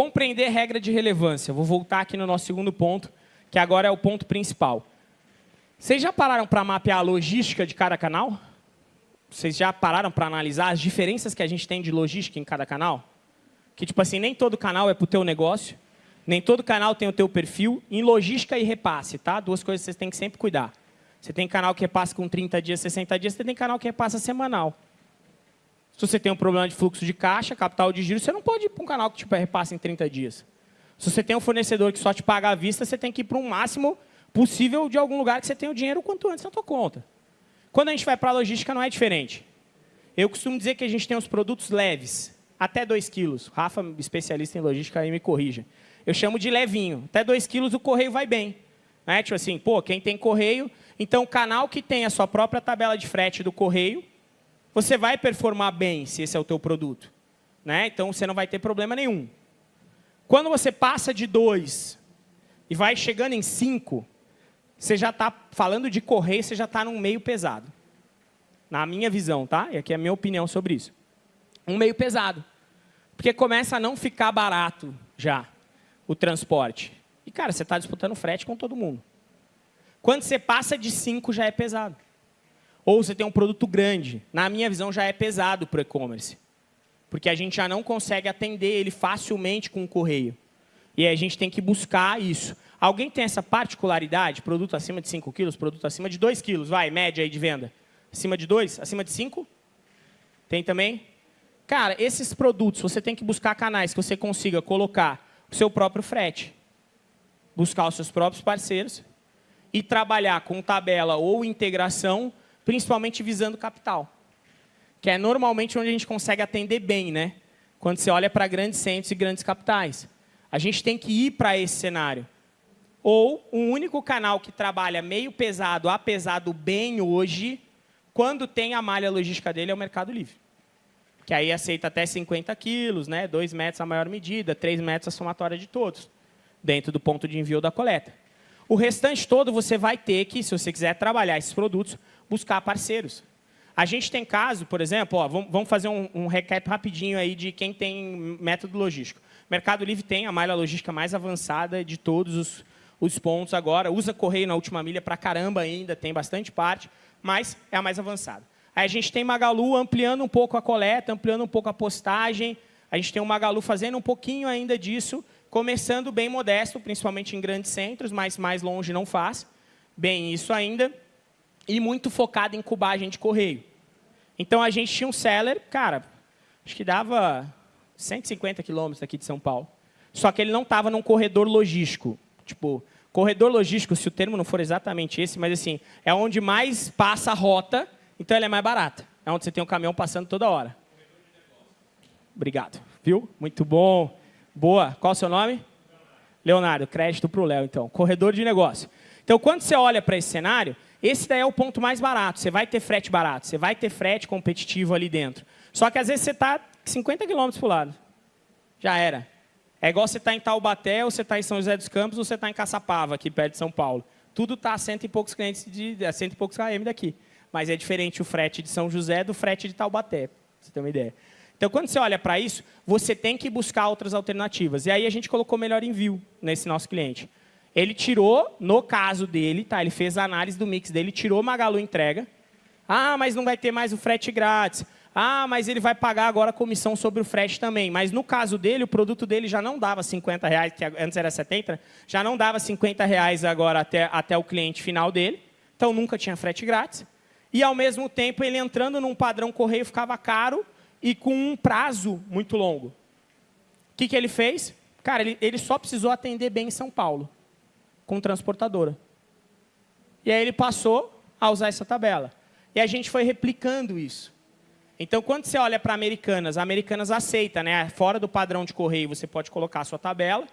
Compreender regra de relevância. Vou voltar aqui no nosso segundo ponto, que agora é o ponto principal. Vocês já pararam para mapear a logística de cada canal? Vocês já pararam para analisar as diferenças que a gente tem de logística em cada canal? Que, tipo assim, nem todo canal é para o teu negócio, nem todo canal tem o teu perfil. Em logística e repasse, tá? Duas coisas que vocês têm que sempre cuidar. Você tem canal que repassa com 30 dias, 60 dias, você tem canal que repassa semanal. Se você tem um problema de fluxo de caixa, capital de giro, você não pode ir para um canal que tipo, repassa em 30 dias. Se você tem um fornecedor que só te paga à vista, você tem que ir para um máximo possível de algum lugar que você tenha o dinheiro quanto antes na tua conta. Quando a gente vai para a logística, não é diferente. Eu costumo dizer que a gente tem os produtos leves, até 2 quilos. Rafa, especialista em logística, aí me corrija. Eu chamo de levinho. Até 2 quilos o correio vai bem. Né? Tipo assim, pô, quem tem correio... Então, o canal que tem a sua própria tabela de frete do correio, você vai performar bem se esse é o teu produto. Né? Então, você não vai ter problema nenhum. Quando você passa de 2 e vai chegando em 5, você já está falando de correio, você já está num meio pesado. Na minha visão, tá? E aqui é a minha opinião sobre isso. Um meio pesado. Porque começa a não ficar barato já o transporte. E, cara, você está disputando frete com todo mundo. Quando você passa de 5, já é pesado. Ou você tem um produto grande. Na minha visão, já é pesado para o e-commerce. Porque a gente já não consegue atender ele facilmente com o correio. E a gente tem que buscar isso. Alguém tem essa particularidade? Produto acima de 5 quilos, produto acima de 2 quilos, vai, média aí de venda. Acima de 2? Acima de 5? Tem também? Cara, esses produtos, você tem que buscar canais que você consiga colocar o seu próprio frete. Buscar os seus próprios parceiros e trabalhar com tabela ou integração, principalmente visando capital. Que é normalmente onde a gente consegue atender bem, né? Quando você olha para grandes centros e grandes capitais. A gente tem que ir para esse cenário. Ou um único canal que trabalha meio pesado a pesado bem hoje, quando tem a malha logística dele, é o Mercado Livre. Que aí aceita até 50 quilos, né? 2 metros a maior medida, 3 metros a somatória de todos, dentro do ponto de envio da coleta. O restante todo você vai ter que, se você quiser trabalhar esses produtos, buscar parceiros. A gente tem caso, por exemplo, ó, vamos fazer um, um recap rapidinho aí de quem tem método logístico. Mercado Livre tem a malha logística mais avançada de todos os, os pontos agora. Usa correio na última milha para caramba ainda, tem bastante parte, mas é a mais avançada. Aí a gente tem Magalu ampliando um pouco a coleta, ampliando um pouco a postagem. A gente tem o Magalu fazendo um pouquinho ainda disso, começando bem modesto, principalmente em grandes centros, mas mais longe não faz. Bem isso ainda. E muito focado em cubagem de correio. Então, a gente tinha um seller, cara, acho que dava 150 quilômetros aqui de São Paulo. Só que ele não estava num corredor logístico. Tipo, corredor logístico, se o termo não for exatamente esse, mas assim, é onde mais passa a rota, então ela é mais barata. É onde você tem um caminhão passando toda hora. Obrigado. Viu? Muito bom. Boa. Qual o seu nome? Leonardo. Crédito para o Léo, então. Corredor de negócio. Então, quando você olha para esse cenário, esse daí é o ponto mais barato. Você vai ter frete barato, você vai ter frete competitivo ali dentro. Só que, às vezes, você está 50 quilômetros para o lado. Já era. É igual você está em Taubaté, ou você está em São José dos Campos, ou você está em Caçapava, aqui perto de São Paulo. Tudo está a cento e poucos clientes de a cento e poucos km daqui. Mas é diferente o frete de São José do frete de Taubaté, você ter uma ideia. Então, quando você olha para isso, você tem que buscar outras alternativas. E aí a gente colocou melhor envio nesse nosso cliente. Ele tirou, no caso dele, tá? ele fez a análise do mix dele, tirou Magalu entrega. Ah, mas não vai ter mais o frete grátis. Ah, mas ele vai pagar agora a comissão sobre o frete também. Mas no caso dele, o produto dele já não dava 50 reais, que antes era 70, já não dava 50 reais agora até, até o cliente final dele. Então nunca tinha frete grátis. E ao mesmo tempo, ele entrando num padrão correio ficava caro e com um prazo muito longo. O que, que ele fez? Cara, ele, ele só precisou atender bem em São Paulo, com transportadora. E aí ele passou a usar essa tabela. E a gente foi replicando isso. Então, quando você olha para Americanas, a Americanas aceita, né? fora do padrão de correio, você pode colocar a sua tabela,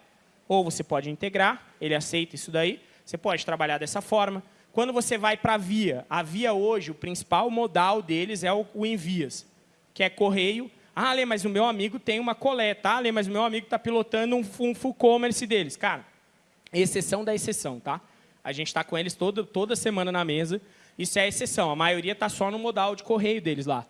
ou você pode integrar, ele aceita isso daí. Você pode trabalhar dessa forma. Quando você vai para a Via, a Via hoje, o principal modal deles é o, Envias, que é correio. Ah, Lê, mas o meu amigo tem uma coleta. Ah, Lê, mas o meu amigo está pilotando um, um full commerce deles. Cara, exceção da exceção, tá? A gente está com eles todo, toda semana na mesa. Isso é exceção. A maioria está só no modal de correio deles lá.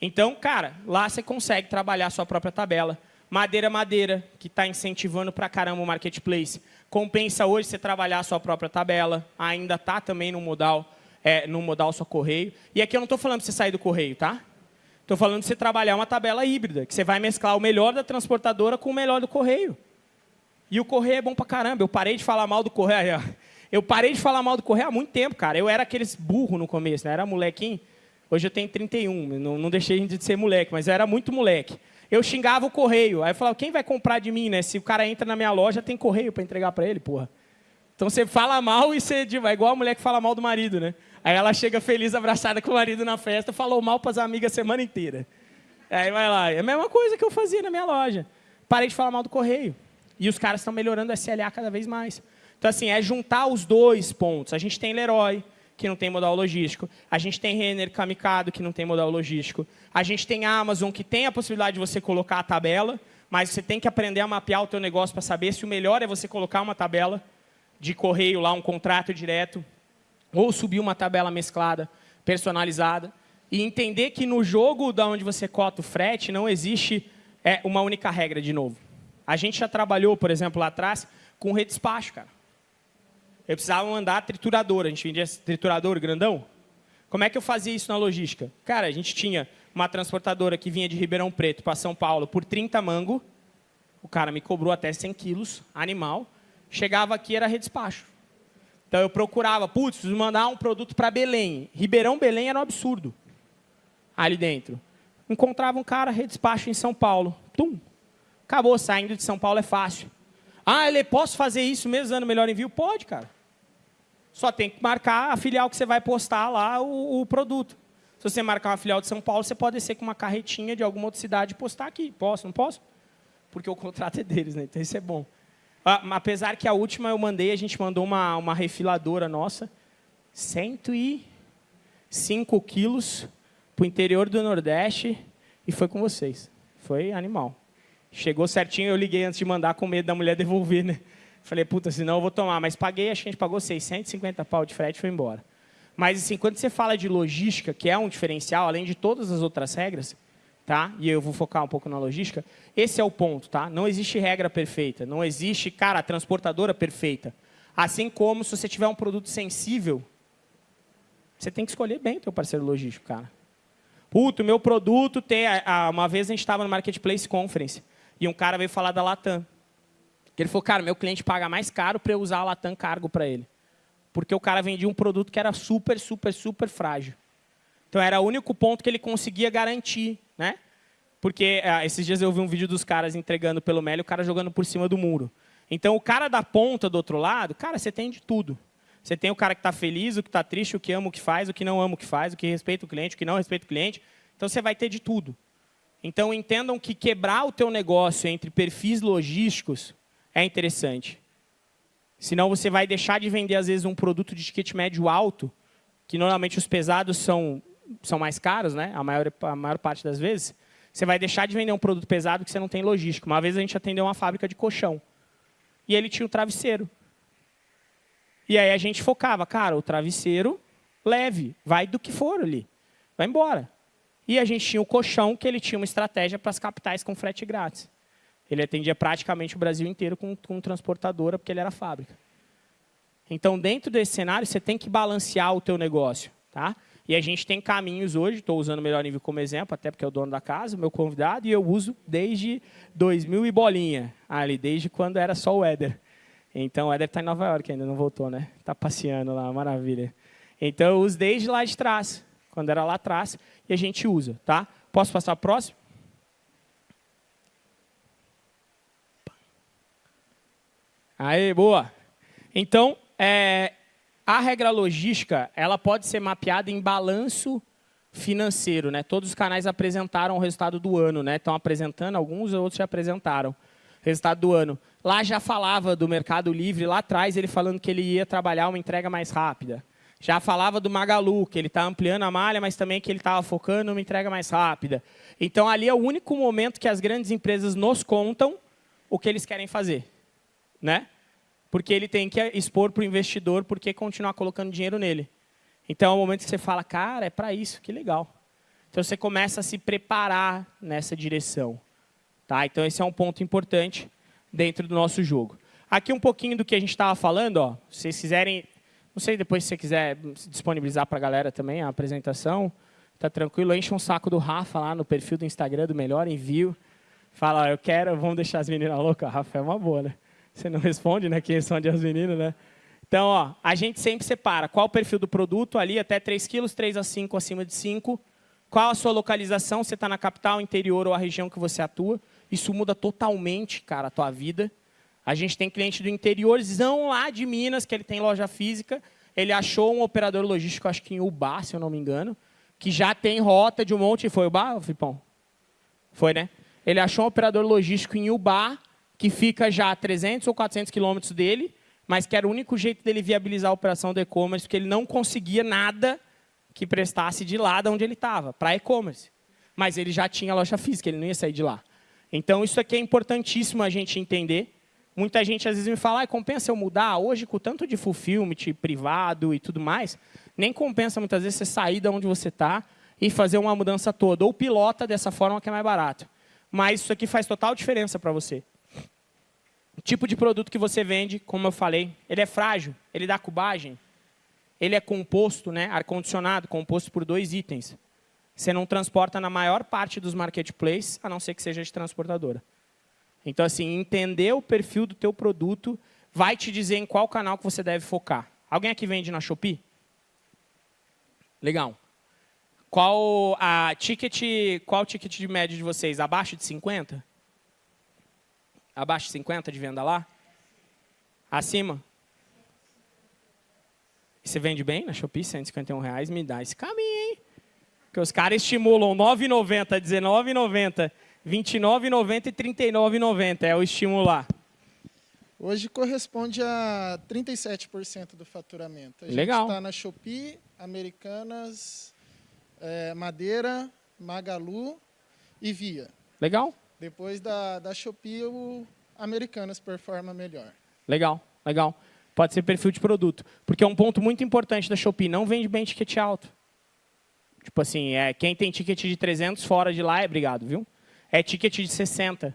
Então, cara, lá você consegue trabalhar a sua própria tabela. Madeira Madeira, que está incentivando para caramba o marketplace. Compensa hoje você trabalhar a sua própria tabela, ainda está também no modal, é, no modal só correio. E aqui eu não estou falando para você sair do correio, tá? Estou falando de você trabalhar uma tabela híbrida, que você vai mesclar o melhor da transportadora com o melhor do correio. E o correio é bom para caramba. Eu parei de falar mal do correio. Eu parei de falar mal do correio há muito tempo, cara. Eu era aqueles burro no começo, né? Era molequinho. Hoje eu tenho 31, não, não deixei de ser moleque, mas eu era muito moleque. Eu xingava o correio. Aí eu falava, quem vai comprar de mim, né? Se o cara entra na minha loja, tem correio para entregar para ele, porra. Então você fala mal e você é igual a mulher que fala mal do marido, né? Aí ela chega feliz, abraçada com o marido na festa, falou mal para as amigas a semana inteira. Aí vai lá. É a mesma coisa que eu fazia na minha loja. Parei de falar mal do correio. E os caras estão melhorando o SLA cada vez mais. Então, assim, é juntar os dois pontos. A gente tem Leroy, que não tem modal logístico. A gente tem Renner Kamikado, que não tem modal logístico. A gente tem a Amazon, que tem a possibilidade de você colocar a tabela, mas você tem que aprender a mapear o teu negócio para saber se o melhor é você colocar uma tabela de correio lá, um contrato direto, ou subir uma tabela mesclada, personalizada, e entender que no jogo da onde você cota o frete não existe é, uma única regra de novo. A gente já trabalhou, por exemplo, lá atrás, com redespacho, cara. Eu precisava mandar triturador, a gente vendia triturador grandão. Como é que eu fazia isso na logística? Cara, a gente tinha uma transportadora que vinha de Ribeirão Preto para São Paulo por 30 mango. O cara me cobrou até 100 quilos, animal. Chegava aqui, era redespacho. Então eu procurava, putz, preciso mandar um produto para Belém. Ribeirão Belém era um absurdo. Ali dentro. Encontrava um cara, redespacho em São Paulo. Tum. Acabou, saindo de São Paulo é fácil. Ah, ele posso fazer isso mesmo dando melhor envio? Pode, cara. Só tem que marcar a filial que você vai postar lá o, o produto. Se você marcar uma filial de São Paulo, você pode descer com uma carretinha de alguma outra cidade e postar aqui. Posso, não posso? Porque o contrato é deles, né? Então isso é bom. Ah, apesar que a última eu mandei, a gente mandou uma, uma refiladora nossa, 105 quilos para o interior do Nordeste e foi com vocês. Foi animal. Chegou certinho, eu liguei antes de mandar com medo da mulher devolver, né? Falei, puta, senão eu vou tomar. Mas paguei, acho que a gente pagou 650 pau de frete e foi embora. Mas, assim, quando você fala de logística, que é um diferencial, além de todas as outras regras, tá? e eu vou focar um pouco na logística, esse é o ponto. Tá? Não existe regra perfeita, não existe, cara, transportadora perfeita. Assim como se você tiver um produto sensível, você tem que escolher bem o teu parceiro logístico, cara. Puto, meu produto tem... Uma vez a gente estava no Marketplace Conference, e um cara veio falar da Latam. Ele falou, cara, meu cliente paga mais caro para eu usar a Latam Cargo para ele. Porque o cara vendia um produto que era super, super, super frágil. Então, era o único ponto que ele conseguia garantir. Né? Porque ah, esses dias eu vi um vídeo dos caras entregando pelo Meli, o cara jogando por cima do muro. Então, o cara da ponta do outro lado, cara, você tem de tudo. Você tem o cara que está feliz, o que está triste, o que ama o que faz, o que não ama o que faz, o que respeita o cliente, o que não respeita o cliente. Então, você vai ter de tudo. Então, entendam que quebrar o teu negócio entre perfis logísticos é interessante. Senão, você vai deixar de vender, às vezes, um produto de ticket médio alto, que normalmente os pesados são, são mais caros, né? a, maior, a maior parte das vezes. Você vai deixar de vender um produto pesado que você não tem logística. Uma vez a gente atendeu uma fábrica de colchão. E ele tinha o travesseiro. E aí a gente focava, cara, o travesseiro leve, vai do que for ali. Vai embora. E a gente tinha o colchão, que ele tinha uma estratégia para as capitais com frete grátis. Ele atendia praticamente o Brasil inteiro com, com transportadora, porque ele era fábrica. Então, dentro desse cenário, você tem que balancear o teu negócio. Tá? E a gente tem caminhos hoje, estou usando o Melhor Nível como exemplo, até porque é o dono da casa, meu convidado, e eu uso desde 2000 e bolinha, ali, desde quando era só o Éder. Então, o Éder está em Nova York ainda, não voltou, né? Está passeando lá, maravilha. Então, eu uso desde lá de trás, quando era lá atrás e a gente usa. Tá? Posso passar para o próximo? Aí, boa. Então, é, a regra logística ela pode ser mapeada em balanço financeiro. Né? Todos os canais apresentaram o resultado do ano. Né? Estão apresentando, alguns outros já apresentaram resultado do ano. Lá já falava do Mercado Livre, lá atrás ele falando que ele ia trabalhar uma entrega mais rápida. Já falava do Magalu, que ele está ampliando a malha, mas também que ele estava focando numa entrega mais rápida. Então, ali é o único momento que as grandes empresas nos contam o que eles querem fazer. Né? Porque ele tem que expor para o investidor porque continuar colocando dinheiro nele. Então, é o momento que você fala, cara, é para isso, que legal. Então, você começa a se preparar nessa direção. Tá? Então, esse é um ponto importante dentro do nosso jogo. Aqui um pouquinho do que a gente estava falando. Ó. Se vocês quiserem, não sei depois se você quiser disponibilizar para a galera também a apresentação, tá tranquilo. Enche um saco do Rafa lá no perfil do Instagram do Melhor Envio. Fala, ó, eu quero, vamos deixar as meninas loucas. Rafa é uma boa, né? Você não responde, né? Quem são as meninas, né? Então, ó, a gente sempre separa qual o perfil do produto ali, até 3 quilos, 3 a 5, acima de 5. Qual a sua localização, você está na capital, interior ou a região que você atua. Isso muda totalmente, cara, a tua vida. A gente tem cliente do interiorzão lá de Minas, que ele tem loja física. Ele achou um operador logístico, acho que em Ubá, se eu não me engano, que já tem rota de um monte. Foi Ubá, Fipão? Foi, né? Ele achou um operador logístico em Ubá, que fica já a 300 ou 400 quilômetros dele, mas que era o único jeito dele viabilizar a operação do e-commerce, porque ele não conseguia nada que prestasse de lá de onde ele estava, para e-commerce. Mas ele já tinha loja física, ele não ia sair de lá. Então, isso aqui é importantíssimo a gente entender. Muita gente às vezes me fala, ah, compensa eu mudar? Hoje, com tanto de fulfillment privado e tudo mais, nem compensa muitas vezes você sair de onde você está e fazer uma mudança toda. Ou pilota dessa forma que é mais barato. Mas isso aqui faz total diferença para você. O tipo de produto que você vende, como eu falei, ele é frágil, ele dá cubagem, ele é composto, né, ar-condicionado, composto por dois itens. Você não transporta na maior parte dos marketplaces, a não ser que seja de transportadora. Então, assim, entender o perfil do teu produto vai te dizer em qual canal que você deve focar. Alguém aqui vende na Shopee? Legal. Qual a ticket, qual ticket de média de vocês? Abaixo de 50? Abaixo de 50 de venda lá? Acima? Você vende bem na Shopee, 151 reais, me dá esse caminho, hein? Porque os caras estimulam 9,90, 19,90, 29,90 e 39,90. É o estimular. Hoje corresponde a 37% do faturamento. A Legal. gente está na Shopee, Americanas, é, Madeira, Magalu e Via. Legal? Depois da, da Shopee, o Americanas performa melhor. Legal, legal. Pode ser perfil de produto. Porque é um ponto muito importante da Shopee. Não vende bem ticket alto. Tipo assim, é, quem tem ticket de 300 fora de lá é obrigado, viu? É ticket de 60.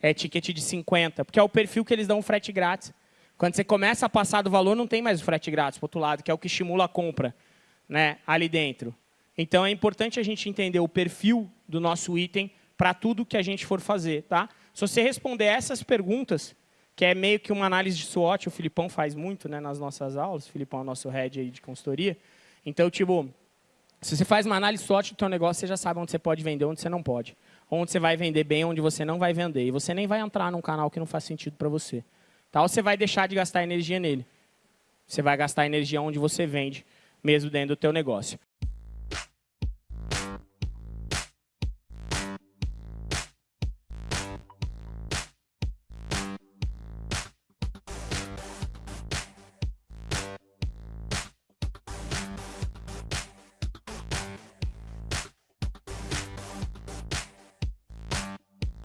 É ticket de 50. Porque é o perfil que eles dão frete grátis. Quando você começa a passar do valor, não tem mais o frete grátis para outro lado, que é o que estimula a compra né, ali dentro. Então, é importante a gente entender o perfil do nosso item para tudo que a gente for fazer. Tá? Se você responder essas perguntas, que é meio que uma análise de SWOT, o Filipão faz muito né, nas nossas aulas, o Filipão é o nosso head aí de consultoria. Então, tipo, se você faz uma análise SWOT do seu negócio, você já sabe onde você pode vender, onde você não pode. Onde você vai vender bem, onde você não vai vender. E você nem vai entrar num canal que não faz sentido para você. Tá? Ou você vai deixar de gastar energia nele. Você vai gastar energia onde você vende, mesmo dentro do teu negócio.